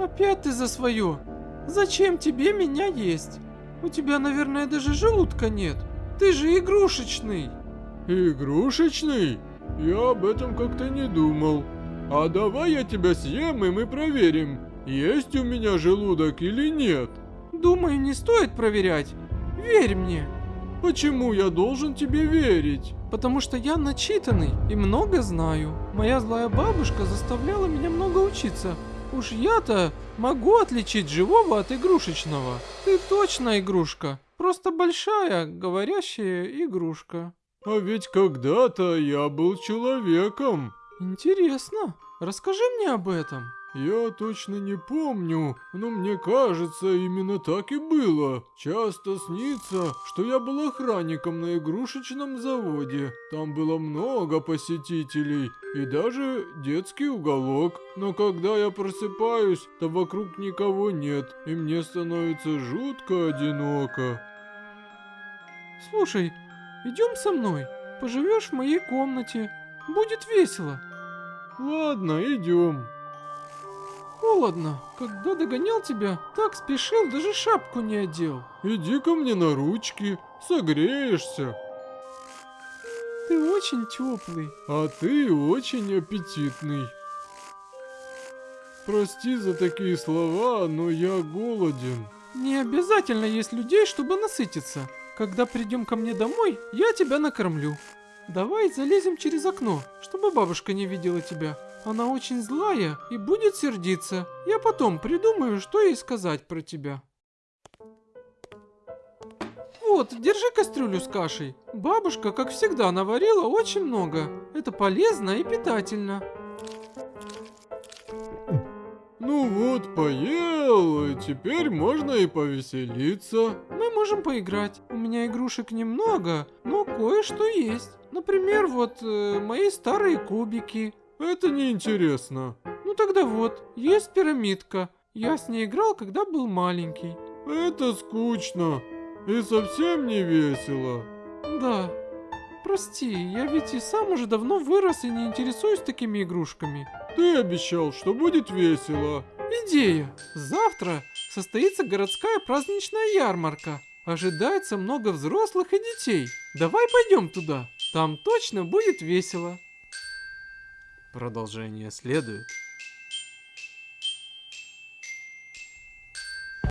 Опять ты за свое. Зачем тебе меня есть? У тебя, наверное, даже желудка нет. Ты же игрушечный. Игрушечный? Я об этом как-то не думал. А давай я тебя съем, и мы проверим, есть у меня желудок или нет. Думаю, не стоит проверять. Верь мне. Почему я должен тебе верить? Потому что я начитанный и много знаю. Моя злая бабушка заставляла меня много учиться. Уж я-то могу отличить живого от игрушечного. Ты точно игрушка. Просто большая, говорящая игрушка. А ведь когда-то я был человеком. Интересно. Расскажи мне об этом. Я точно не помню, но мне кажется, именно так и было. Часто снится, что я был охранником на игрушечном заводе. Там было много посетителей и даже детский уголок. Но когда я просыпаюсь, то вокруг никого нет, и мне становится жутко одиноко. Слушай, идем со мной. Поживешь в моей комнате. Будет весело. Ладно, идем. Холодно. Когда догонял тебя, так спешил, даже шапку не одел. Иди ко мне на ручки, согреешься. Ты очень теплый. А ты очень аппетитный. Прости за такие слова, но я голоден. Не обязательно есть людей, чтобы насытиться. Когда придем ко мне домой, я тебя накормлю. Давай залезем через окно, чтобы бабушка не видела тебя. Она очень злая и будет сердиться. Я потом придумаю, что ей сказать про тебя. Вот, держи кастрюлю с кашей. Бабушка, как всегда, наварила очень много. Это полезно и питательно. Ну вот, поел, и теперь можно и повеселиться. Мы можем поиграть. У меня игрушек немного, но кое-что есть. Например, вот э, мои старые кубики. Это неинтересно. Ну тогда вот, есть пирамидка. Я с ней играл, когда был маленький. Это скучно и совсем не весело. Да. Прости, я ведь и сам уже давно вырос и не интересуюсь такими игрушками. Ты обещал, что будет весело. Идея. Завтра состоится городская праздничная ярмарка. Ожидается много взрослых и детей. Давай пойдем туда. Там точно будет весело. Продолжение следует.